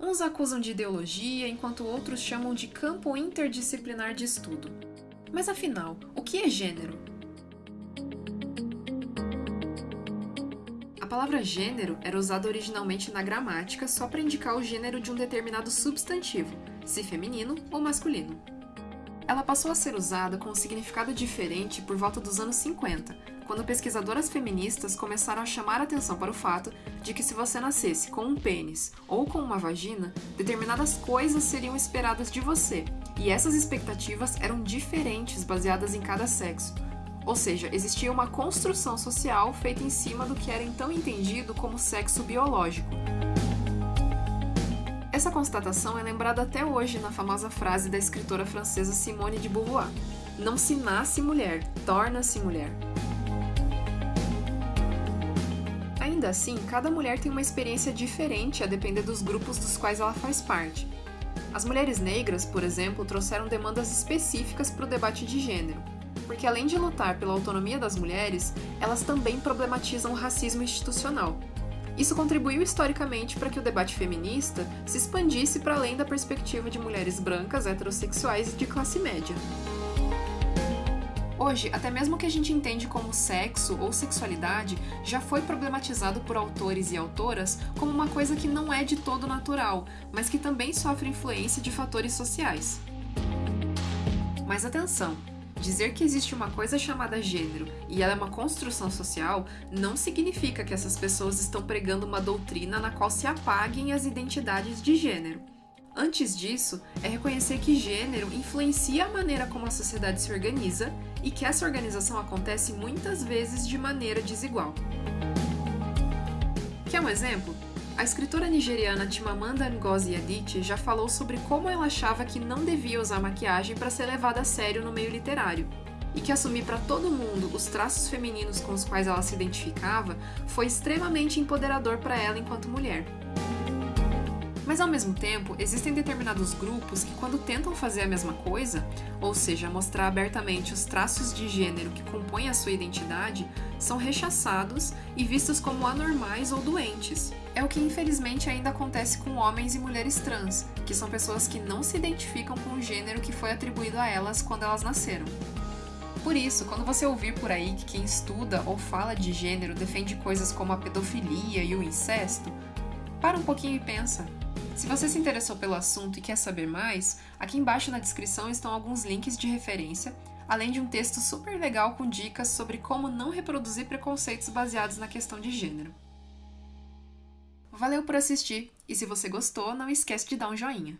Uns acusam de ideologia, enquanto outros chamam de campo interdisciplinar de estudo. Mas afinal, o que é gênero? A palavra gênero era usada originalmente na gramática só para indicar o gênero de um determinado substantivo, se feminino ou masculino. Ela passou a ser usada com um significado diferente por volta dos anos 50, quando pesquisadoras feministas começaram a chamar atenção para o fato de que se você nascesse com um pênis ou com uma vagina, determinadas coisas seriam esperadas de você, e essas expectativas eram diferentes baseadas em cada sexo. Ou seja, existia uma construção social feita em cima do que era então entendido como sexo biológico. Essa constatação é lembrada até hoje na famosa frase da escritora francesa Simone de Beauvoir: Não se nasce mulher, torna-se mulher. Ainda assim, cada mulher tem uma experiência diferente a depender dos grupos dos quais ela faz parte. As mulheres negras, por exemplo, trouxeram demandas específicas para o debate de gênero, porque além de lutar pela autonomia das mulheres, elas também problematizam o racismo institucional, isso contribuiu historicamente para que o debate feminista se expandisse para além da perspectiva de mulheres brancas, heterossexuais e de classe média. Hoje, até mesmo o que a gente entende como sexo ou sexualidade já foi problematizado por autores e autoras como uma coisa que não é de todo natural, mas que também sofre influência de fatores sociais. Mas atenção! Dizer que existe uma coisa chamada gênero e ela é uma construção social não significa que essas pessoas estão pregando uma doutrina na qual se apaguem as identidades de gênero. Antes disso, é reconhecer que gênero influencia a maneira como a sociedade se organiza e que essa organização acontece muitas vezes de maneira desigual. Quer um exemplo? A escritora nigeriana Chimamanda Ngozi Adichie já falou sobre como ela achava que não devia usar maquiagem para ser levada a sério no meio literário, e que assumir para todo mundo os traços femininos com os quais ela se identificava foi extremamente empoderador para ela enquanto mulher. Mas ao mesmo tempo, existem determinados grupos que, quando tentam fazer a mesma coisa, ou seja, mostrar abertamente os traços de gênero que compõem a sua identidade, são rechaçados e vistos como anormais ou doentes. É o que infelizmente ainda acontece com homens e mulheres trans, que são pessoas que não se identificam com o gênero que foi atribuído a elas quando elas nasceram. Por isso, quando você ouvir por aí que quem estuda ou fala de gênero defende coisas como a pedofilia e o incesto, para um pouquinho e pensa. Se você se interessou pelo assunto e quer saber mais, aqui embaixo na descrição estão alguns links de referência, além de um texto super legal com dicas sobre como não reproduzir preconceitos baseados na questão de gênero. Valeu por assistir, e se você gostou, não esquece de dar um joinha.